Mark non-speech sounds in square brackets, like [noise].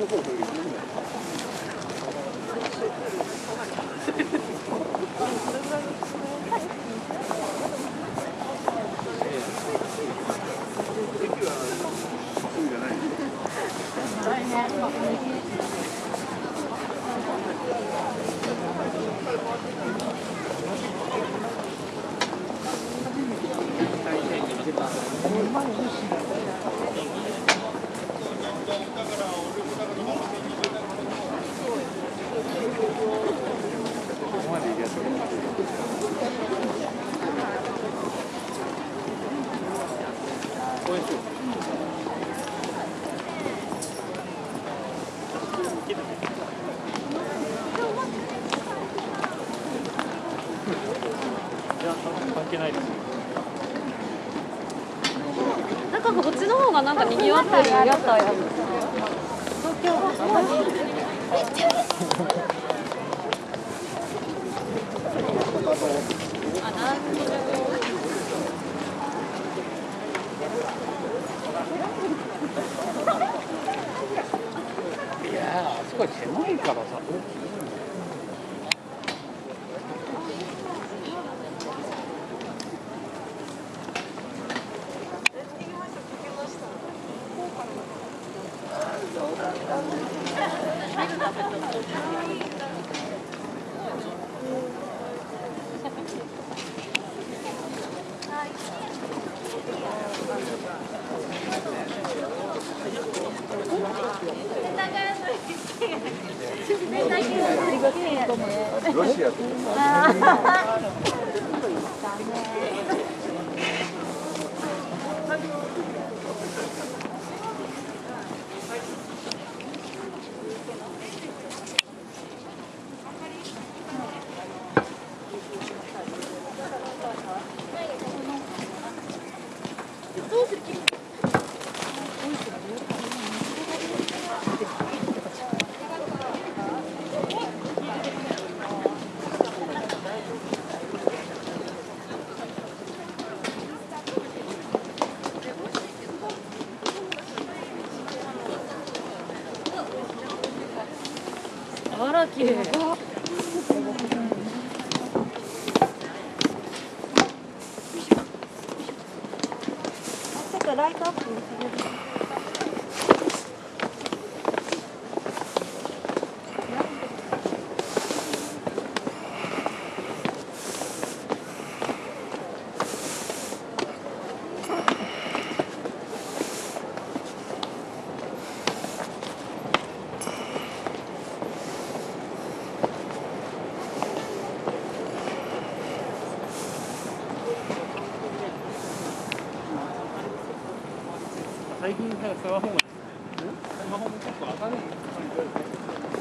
の方をなんかこっちの方がなんか賑わってる屋台あるあなんいやーあそこ狭い。からさロシア [laughs] とあら綺麗ちょっとライトアップ最近さスマホもスマホも結構明るい